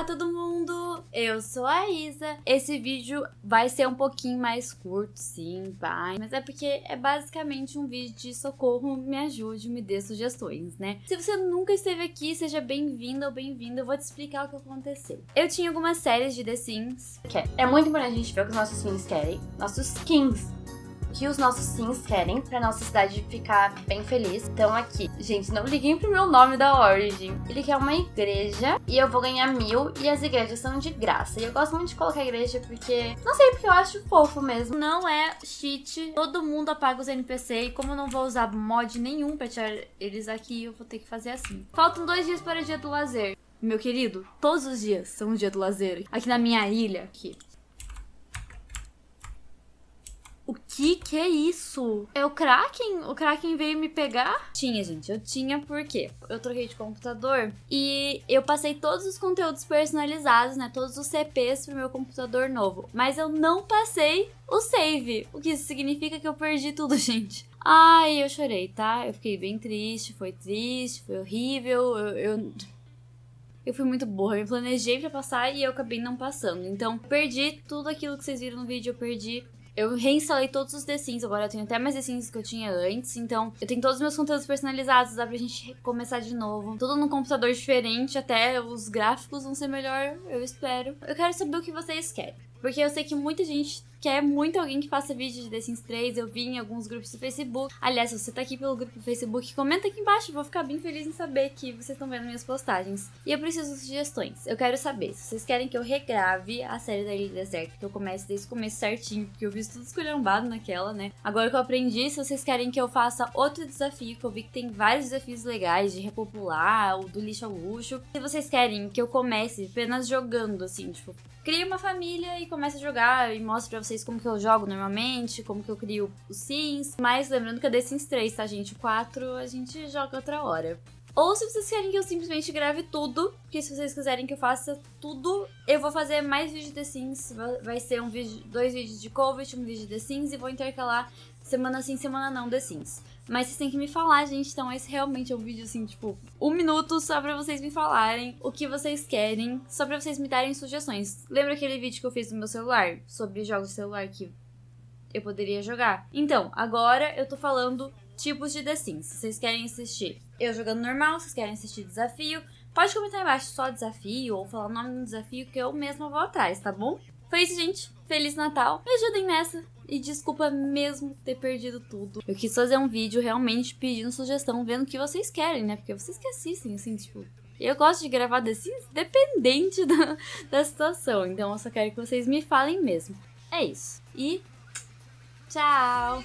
Olá todo mundo, eu sou a Isa. Esse vídeo vai ser um pouquinho mais curto, sim, pai, mas é porque é basicamente um vídeo de socorro, me ajude, me dê sugestões, né? Se você nunca esteve aqui, seja bem-vindo ou bem-vindo, eu vou te explicar o que aconteceu. Eu tinha algumas séries de The Sims. É muito importante a gente ver o que os nossos sims querem, nossos kings que os nossos sims querem pra nossa cidade ficar bem feliz. Então aqui, gente, não liguem pro meu nome da Origin. Ele quer uma igreja e eu vou ganhar mil e as igrejas são de graça. E eu gosto muito de colocar igreja porque, não sei, porque eu acho fofo mesmo. Não é cheat, todo mundo apaga os NPC e como eu não vou usar mod nenhum pra tirar eles aqui, eu vou ter que fazer assim. Faltam dois dias para o dia do lazer. Meu querido, todos os dias são o dia do lazer. Aqui na minha ilha, aqui, O que que é isso? É o Kraken? O Kraken veio me pegar? Tinha, gente. Eu tinha porque eu troquei de computador e eu passei todos os conteúdos personalizados, né? Todos os CPs pro meu computador novo. Mas eu não passei o save. O que isso significa que eu perdi tudo, gente. Ai, eu chorei, tá? Eu fiquei bem triste, foi triste, foi horrível. eu... eu... Eu fui muito burra, eu planejei pra passar e eu acabei não passando. Então, perdi tudo aquilo que vocês viram no vídeo, eu perdi eu reinstalei todos os The Sims, agora eu tenho até mais The Sims que eu tinha antes, então eu tenho todos os meus conteúdos personalizados, dá pra gente começar de novo. Tudo num computador diferente, até os gráficos vão ser melhor, eu espero. Eu quero saber o que vocês querem, porque eu sei que muita gente quer muito alguém que faça vídeo de The Sims 3. Eu vi em alguns grupos do Facebook. Aliás, se você tá aqui pelo grupo do Facebook, comenta aqui embaixo. Vou ficar bem feliz em saber que vocês estão vendo minhas postagens. E eu preciso de sugestões. Eu quero saber se vocês querem que eu regrave a série da Ilha Deserta, que eu comece desde o começo certinho, porque eu vi tudo esculhambado naquela, né? Agora que eu aprendi, se vocês querem que eu faça outro desafio, que eu vi que tem vários desafios legais de repopular, o do lixo ao luxo. Se vocês querem que eu comece apenas jogando, assim, tipo, crie uma família e comece a jogar e mostre pra vocês vocês como que eu jogo normalmente, como que eu crio os sims. Mas lembrando que é The Sims 3, tá, gente? O 4 a gente joga outra hora. Ou se vocês querem que eu simplesmente grave tudo, porque se vocês quiserem que eu faça tudo, eu vou fazer mais vídeos de The Sims. Vai ser um vídeo, dois vídeos de Covid, um vídeo de The Sims e vou intercalar semana sim, semana não The Sims. Mas vocês têm que me falar, gente. Então, esse realmente é um vídeo, assim, tipo, um minuto só pra vocês me falarem o que vocês querem, só pra vocês me darem sugestões. Lembra aquele vídeo que eu fiz no meu celular sobre jogos de celular que eu poderia jogar? Então, agora eu tô falando tipos de The Sims. Vocês querem assistir eu jogando normal, vocês querem assistir desafio, pode comentar embaixo só desafio ou falar o nome do desafio que eu mesma vou atrás, tá bom? Foi isso, gente. Feliz Natal. Me ajudem nessa. E desculpa mesmo ter perdido tudo. Eu quis fazer um vídeo realmente pedindo sugestão, vendo o que vocês querem, né? Porque vocês que assistem, assim, tipo... Eu gosto de gravar Sims dependente da, da situação. Então eu só quero que vocês me falem mesmo. É isso. E... Tchau!